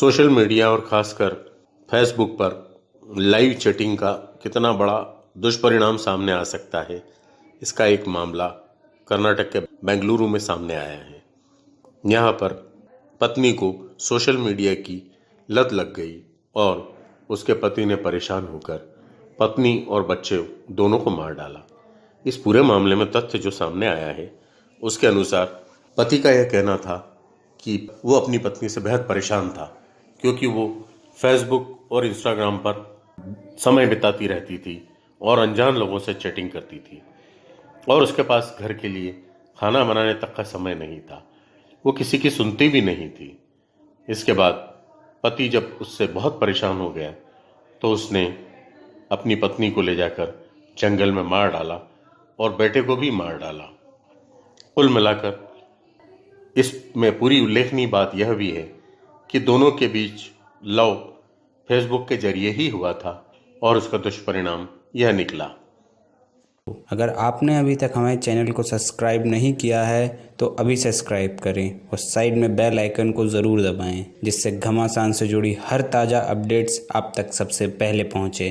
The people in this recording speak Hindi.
सोशल मीडिया और खासकर फेसबुक पर लाइव चैटिंग का कितना बड़ा दुष्परिणाम सामने आ सकता है, इसका एक मामला कर्नाटक के बेंगलुरु में सामने आया है। यहाँ पर पत्नी को सोशल मीडिया की लत लग गई और उसके पति ने परेशान होकर पत्नी और बच्चे दोनों को मार डाला। इस पूरे मामले में तथ्य जो सामने आया है, उसके अनुसार पति का यह कहना था कि वो अपनी पत्नी से बेहद परेशान था। क्योंकि वो फेसबुक और इंस्टाग्राम पर समय बिताती रहती थी और अनजान लोगों से चैटिंग करती थी। और उसके पास घर के लिए खाना बनाने तक का समय नहीं था। वो किसी की सुनती भी नहीं थी। इसके बाद पति जब उससे बहुत परेशान हो गया तो उसने अपनी पत्नी को ले जाकर जंगल में मार डाला और बेटे को भी मार डाला। कुल मिलाकर इसमें पूरी उल्लेखनीय बात यह भी है कि दोनों के बीच लव फेसबुक के ज़रिए ही हुआ था और उसका दुष्परिणाम यह निकला। अगर आपने अभी तक हमारे चैनल को सब्सक्राइब नहीं किया है तो अभी सब्सक्राइब करें और साइड में बेल आइकन को ज़रूर दबाएँ, जिससे घमासान से जुड़ी हर ताज़ा अपडेट्स आप तक सबसे पहले पहुँचे।